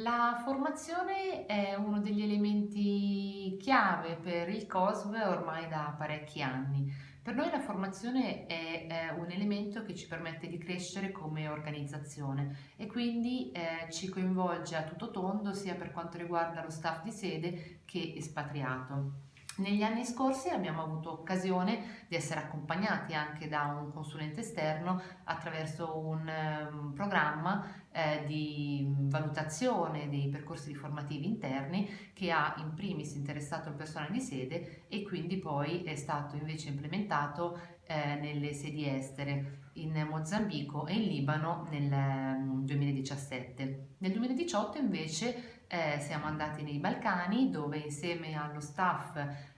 La formazione è uno degli elementi chiave per il COSV ormai da parecchi anni. Per noi la formazione è, è un elemento che ci permette di crescere come organizzazione e quindi eh, ci coinvolge a tutto tondo sia per quanto riguarda lo staff di sede che espatriato. Negli anni scorsi abbiamo avuto occasione di essere accompagnati anche da un consulente esterno attraverso un um, programma eh, di valutazione dei percorsi formativi interni che ha in primis interessato il personale di sede e quindi poi è stato invece implementato eh, nelle sedi estere in Mozambico e in Libano nel 2017. Mm, nel 2018 invece eh, siamo andati nei Balcani dove insieme allo staff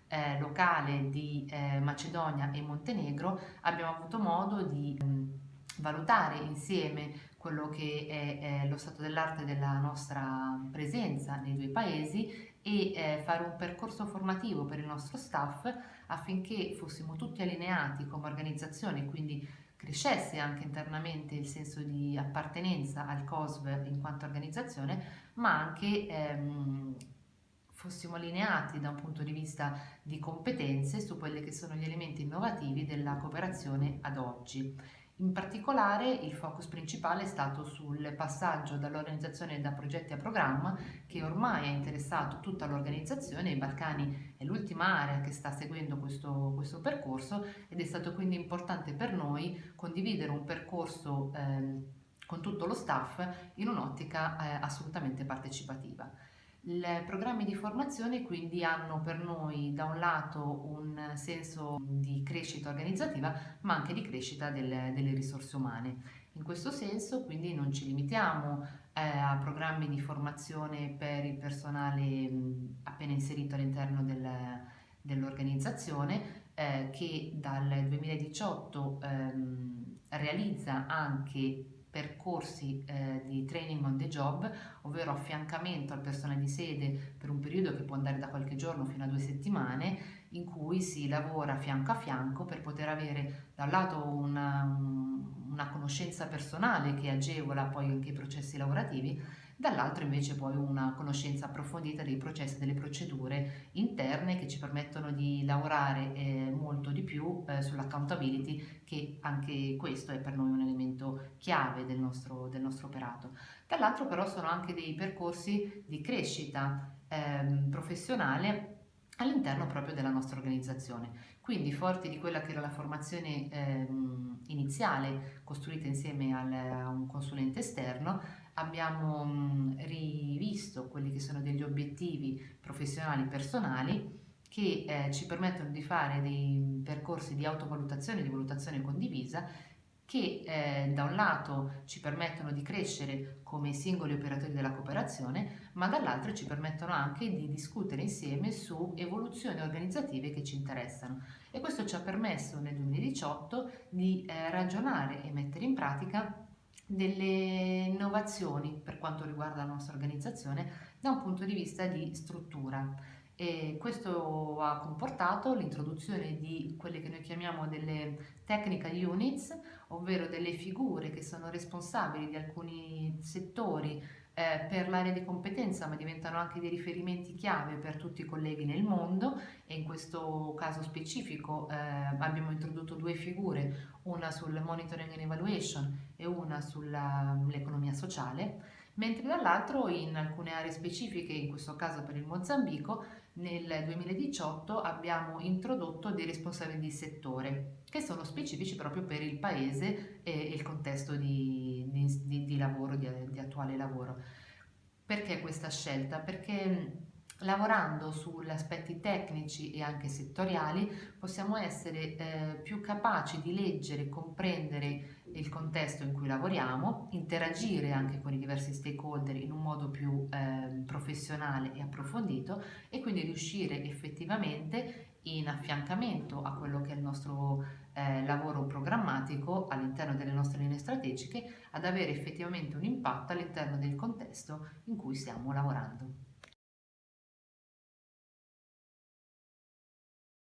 eh, locale di eh, Macedonia e Montenegro abbiamo avuto modo di mh, mm, valutare insieme quello che è, è lo stato dell'arte della nostra presenza nei due paesi e eh, fare un percorso formativo per il nostro staff affinché fossimo tutti allineati come organizzazione, quindi crescesse anche internamente il senso di appartenenza al COSV in quanto organizzazione, ma anche ehm, fossimo allineati da un punto di vista di competenze su quelli che sono gli elementi innovativi della cooperazione ad oggi. In particolare il focus principale è stato sul passaggio dall'organizzazione da progetti a programma che ormai ha interessato tutta l'organizzazione, i Balcani è l'ultima area che sta seguendo questo, questo, percorso ed è stato quindi importante per noi condividere un percorso eh, con tutto lo staff in un'ottica eh, assolutamente partecipativa. I programmi di formazione quindi hanno per noi da un lato un senso di crescita organizzativa ma anche di crescita del, delle risorse umane. In questo senso quindi non ci limitiamo eh, a programmi di formazione per il personale mh, appena inserito all'interno del, dell'organizzazione eh, che dal 2018 ehm, realizza anche percorsi eh, di training job, ovvero affiancamento al personale di sede per un periodo che può andare da qualche giorno fino a due settimane, in cui si lavora fianco a fianco per poter avere da un lato una, una conoscenza personale che agevola poi anche i processi lavorativi, dall'altro invece poi una conoscenza approfondita dei processi e delle procedure interne che ci permettono di lavorare eh, molto di più eh, sull'accountability che anche questo è per noi un elemento chiave del nostro, del nostro operato. Dall'altro però sono anche dei percorsi di crescita eh, professionale all'interno proprio della nostra organizzazione. Quindi forti di quella che era la formazione ehm, iniziale costruita insieme al, a un consulente esterno, abbiamo mh, rivisto quelli che sono degli obiettivi professionali personali che eh, ci permettono di fare dei percorsi di autovalutazione e di valutazione condivisa che eh, da un lato ci permettono di crescere come singoli operatori della cooperazione, ma dall'altro ci permettono anche di discutere insieme su evoluzioni organizzative che ci interessano. E questo ci ha permesso nel 2018 di eh, ragionare e mettere in pratica delle innovazioni per quanto riguarda la nostra organizzazione da un punto di vista di struttura. E questo ha comportato l'introduzione di quelle che noi chiamiamo delle technical units, ovvero delle figure che sono responsabili di alcuni settori eh, per l'area di competenza ma diventano anche dei riferimenti chiave per tutti i colleghi nel mondo. E in questo caso specifico eh, abbiamo introdotto due figure, una sul monitoring and evaluation e una sull'economia sociale, mentre dall'altro in alcune aree specifiche, in questo caso per il Mozambico, nel 2018 abbiamo introdotto dei responsabili di settore che sono specifici proprio per il paese e il contesto di, di, di lavoro, di, di attuale lavoro. Perché questa scelta? Perché lavorando sugli aspetti tecnici e anche settoriali possiamo essere eh, più capaci di leggere comprendere il contesto in cui lavoriamo, interagire anche con i diversi stakeholder in un modo più eh, professionale e approfondito e quindi riuscire effettivamente in affiancamento a quello che è il nostro eh, lavoro programmatico all'interno delle nostre linee strategiche ad avere effettivamente un impatto all'interno del contesto in cui stiamo lavorando.